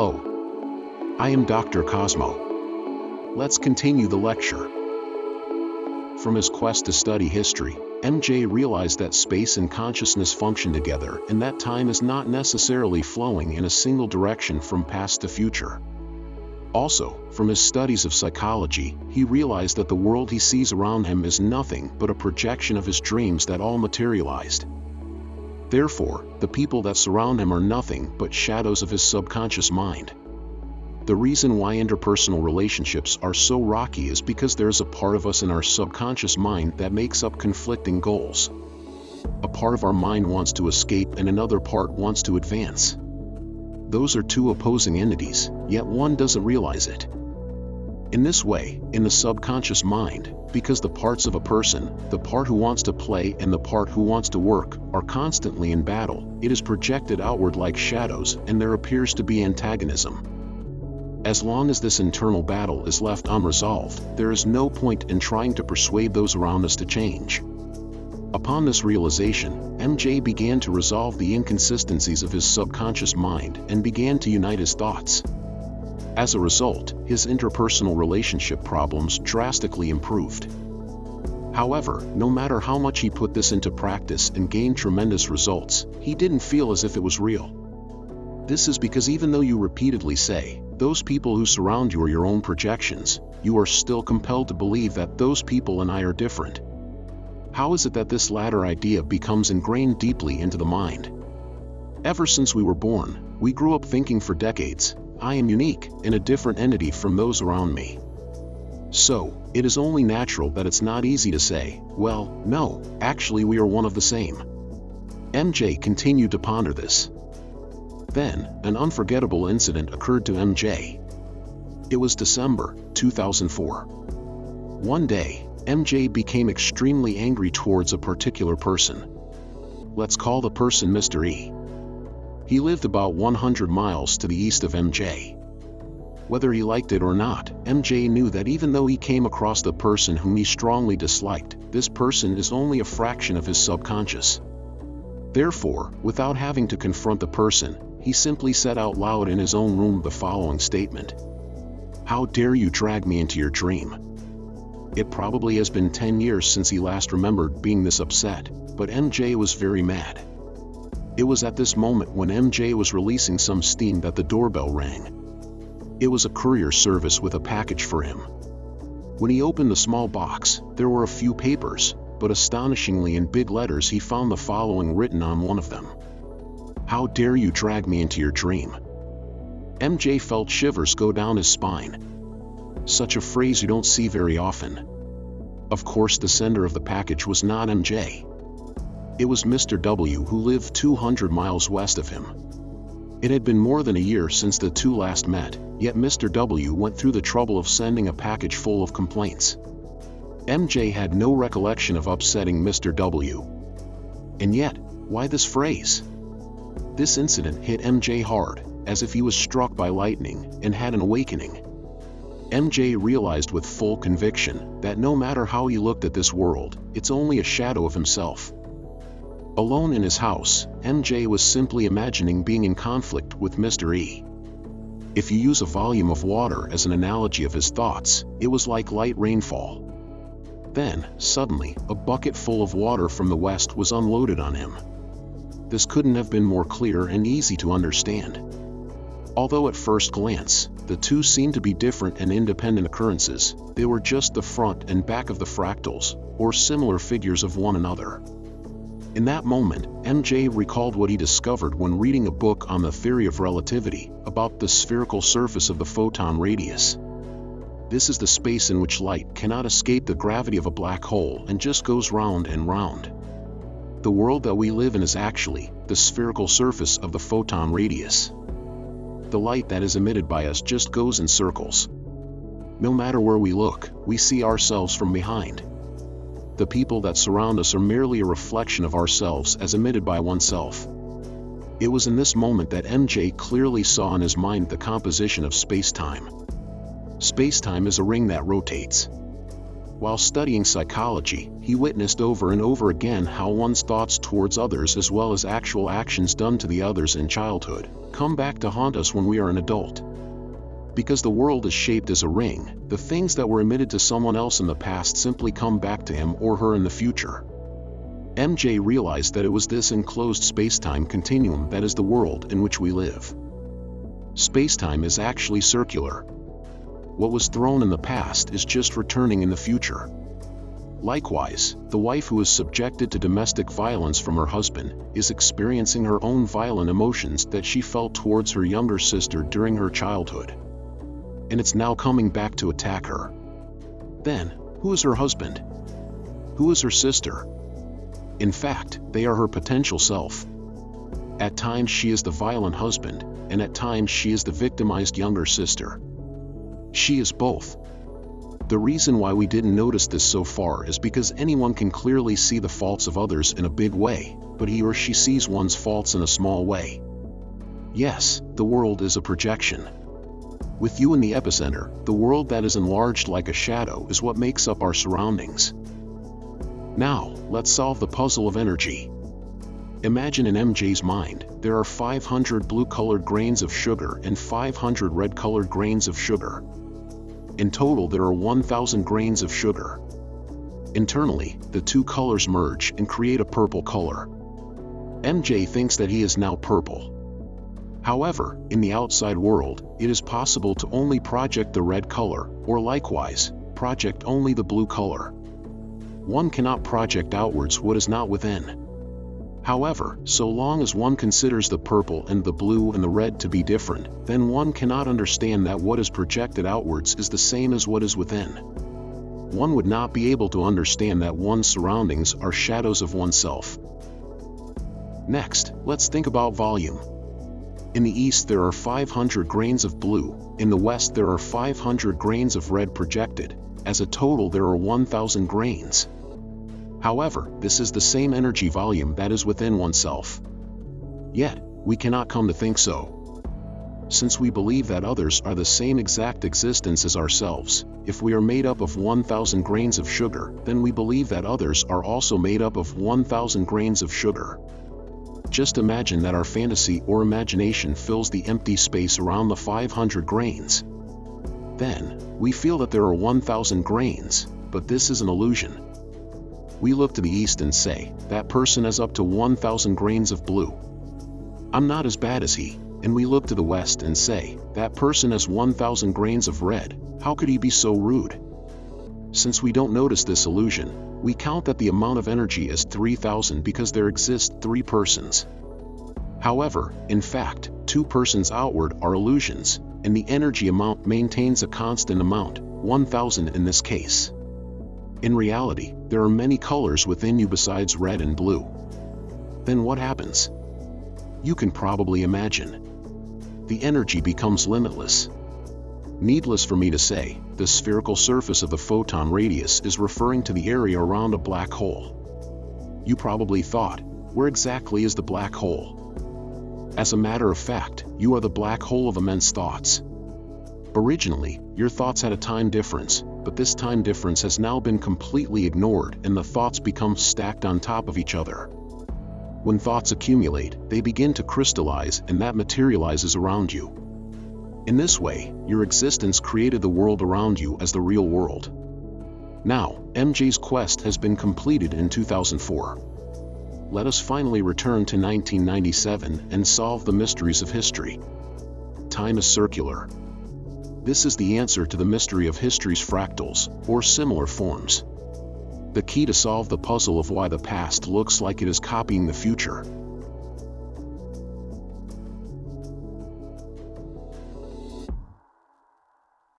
Hello. I am Dr. Cosmo. Let's continue the lecture. From his quest to study history, MJ realized that space and consciousness function together and that time is not necessarily flowing in a single direction from past to future. Also, from his studies of psychology, he realized that the world he sees around him is nothing but a projection of his dreams that all materialized. Therefore, the people that surround him are nothing but shadows of his subconscious mind. The reason why interpersonal relationships are so rocky is because there is a part of us in our subconscious mind that makes up conflicting goals. A part of our mind wants to escape and another part wants to advance. Those are two opposing entities, yet one doesn't realize it. In this way, in the subconscious mind, because the parts of a person, the part who wants to play and the part who wants to work, are constantly in battle, it is projected outward like shadows and there appears to be antagonism. As long as this internal battle is left unresolved, there is no point in trying to persuade those around us to change. Upon this realization, MJ began to resolve the inconsistencies of his subconscious mind and began to unite his thoughts. As a result, his interpersonal relationship problems drastically improved. However, no matter how much he put this into practice and gained tremendous results, he didn't feel as if it was real. This is because even though you repeatedly say, those people who surround you are your own projections, you are still compelled to believe that those people and I are different. How is it that this latter idea becomes ingrained deeply into the mind? Ever since we were born, we grew up thinking for decades, I am unique and a different entity from those around me. So, it is only natural that it's not easy to say, well, no, actually we are one of the same. MJ continued to ponder this. Then, an unforgettable incident occurred to MJ. It was December 2004. One day, MJ became extremely angry towards a particular person. Let's call the person Mr. E. He lived about 100 miles to the east of MJ. Whether he liked it or not, MJ knew that even though he came across the person whom he strongly disliked, this person is only a fraction of his subconscious. Therefore, without having to confront the person, he simply said out loud in his own room the following statement. How dare you drag me into your dream? It probably has been 10 years since he last remembered being this upset, but MJ was very mad. It was at this moment when MJ was releasing some steam that the doorbell rang. It was a courier service with a package for him. When he opened the small box, there were a few papers, but astonishingly in big letters he found the following written on one of them. How dare you drag me into your dream? MJ felt shivers go down his spine. Such a phrase you don't see very often. Of course the sender of the package was not MJ. It was Mr. W who lived 200 miles west of him. It had been more than a year since the two last met, yet Mr. W went through the trouble of sending a package full of complaints. MJ had no recollection of upsetting Mr. W. And yet, why this phrase? This incident hit MJ hard, as if he was struck by lightning and had an awakening. MJ realized with full conviction that no matter how he looked at this world, it's only a shadow of himself. Alone in his house, MJ was simply imagining being in conflict with Mr. E. If you use a volume of water as an analogy of his thoughts, it was like light rainfall. Then, suddenly, a bucket full of water from the west was unloaded on him this couldn't have been more clear and easy to understand. Although at first glance, the two seemed to be different and independent occurrences, they were just the front and back of the fractals, or similar figures of one another. In that moment, MJ recalled what he discovered when reading a book on the theory of relativity, about the spherical surface of the photon radius. This is the space in which light cannot escape the gravity of a black hole and just goes round and round. The world that we live in is actually the spherical surface of the photon radius. The light that is emitted by us just goes in circles. No matter where we look, we see ourselves from behind. The people that surround us are merely a reflection of ourselves as emitted by oneself. It was in this moment that MJ clearly saw in his mind the composition of space-time. Space-time is a ring that rotates. While studying psychology, he witnessed over and over again how one's thoughts towards others as well as actual actions done to the others in childhood come back to haunt us when we are an adult. Because the world is shaped as a ring, the things that were emitted to someone else in the past simply come back to him or her in the future. MJ realized that it was this enclosed space-time continuum that is the world in which we live. Space-time is actually circular. What was thrown in the past is just returning in the future. Likewise, the wife who is subjected to domestic violence from her husband is experiencing her own violent emotions that she felt towards her younger sister during her childhood and it's now coming back to attack her. Then, who is her husband? Who is her sister? In fact, they are her potential self. At times she is the violent husband, and at times she is the victimized younger sister. She is both. The reason why we didn't notice this so far is because anyone can clearly see the faults of others in a big way, but he or she sees one's faults in a small way. Yes, the world is a projection. With you in the epicenter, the world that is enlarged like a shadow is what makes up our surroundings. Now, let's solve the puzzle of energy. Imagine in MJ's mind, there are 500 blue-colored grains of sugar and 500 red-colored grains of sugar. In total there are 1,000 grains of sugar. Internally, the two colors merge and create a purple color. MJ thinks that he is now purple. However, in the outside world, it is possible to only project the red color, or likewise, project only the blue color. One cannot project outwards what is not within. However, so long as one considers the purple and the blue and the red to be different, then one cannot understand that what is projected outwards is the same as what is within. One would not be able to understand that one's surroundings are shadows of oneself. Next, let's think about volume. In the east there are 500 grains of blue, in the west there are 500 grains of red projected, as a total there are 1000 grains. However, this is the same energy volume that is within oneself. Yet, we cannot come to think so. Since we believe that others are the same exact existence as ourselves, if we are made up of 1000 grains of sugar, then we believe that others are also made up of 1000 grains of sugar. Just imagine that our fantasy or imagination fills the empty space around the 500 grains. Then, we feel that there are 1000 grains, but this is an illusion. We look to the east and say, that person has up to 1000 grains of blue. I'm not as bad as he, and we look to the west and say, that person has 1000 grains of red, how could he be so rude? Since we don't notice this illusion, we count that the amount of energy is 3000 because there exist three persons. However, in fact, two persons outward are illusions, and the energy amount maintains a constant amount, 1000 in this case. In reality, there are many colors within you besides red and blue. Then what happens? You can probably imagine. The energy becomes limitless. Needless for me to say, the spherical surface of the photon radius is referring to the area around a black hole. You probably thought, where exactly is the black hole? As a matter of fact, you are the black hole of immense thoughts. Originally, your thoughts had a time difference, but this time difference has now been completely ignored and the thoughts become stacked on top of each other. When thoughts accumulate, they begin to crystallize and that materializes around you. In this way, your existence created the world around you as the real world. Now, MJ's quest has been completed in 2004. Let us finally return to 1997 and solve the mysteries of history. Time is circular. This is the answer to the mystery of history's fractals, or similar forms. The key to solve the puzzle of why the past looks like it is copying the future